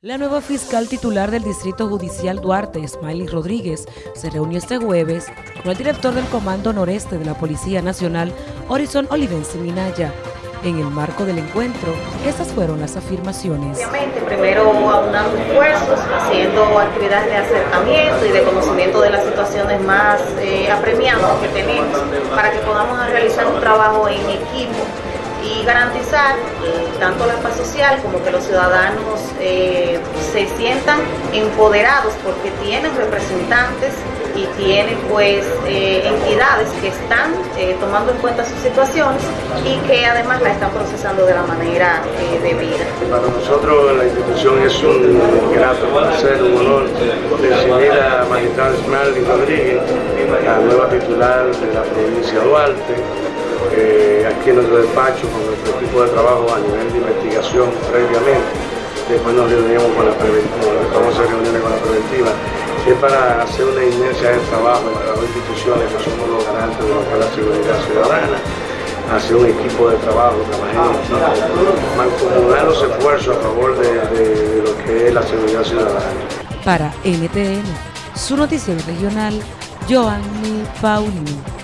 La nueva fiscal titular del Distrito Judicial Duarte, Smiley Rodríguez, se reunió este jueves con el director del Comando Noreste de la Policía Nacional, Horizon Olivense Minaya. En el marco del encuentro, estas fueron las afirmaciones. Obviamente, primero aunando esfuerzos, haciendo actividades de acercamiento y de conocimiento de las situaciones más eh, apremiantes que tenemos para que podamos realizar un trabajo en equipo y garantizar tanto la paz social como que los ciudadanos eh, se sientan empoderados porque tienen representantes y tienen pues eh, entidades que están eh, tomando en cuenta sus situaciones y que además la están procesando de la manera debida. Para nosotros la institución es un grato placer, un honor recibir a Magistrada Esmeralda Rodríguez, la nueva titular de la provincia de Duarte aquí en nuestro despacho con nuestro equipo de trabajo a nivel de investigación previamente. Después nos reunimos con la preventiva, famosas reuniones con la preventiva, es para hacer una inercia de trabajo entre las instituciones que somos los garantes de lo que es la seguridad ciudadana, hacer un equipo de trabajo, mancomunar los esfuerzos a favor de, de lo que es la seguridad ciudadana. Para NTN, su noticiero regional, Joanny Paulino.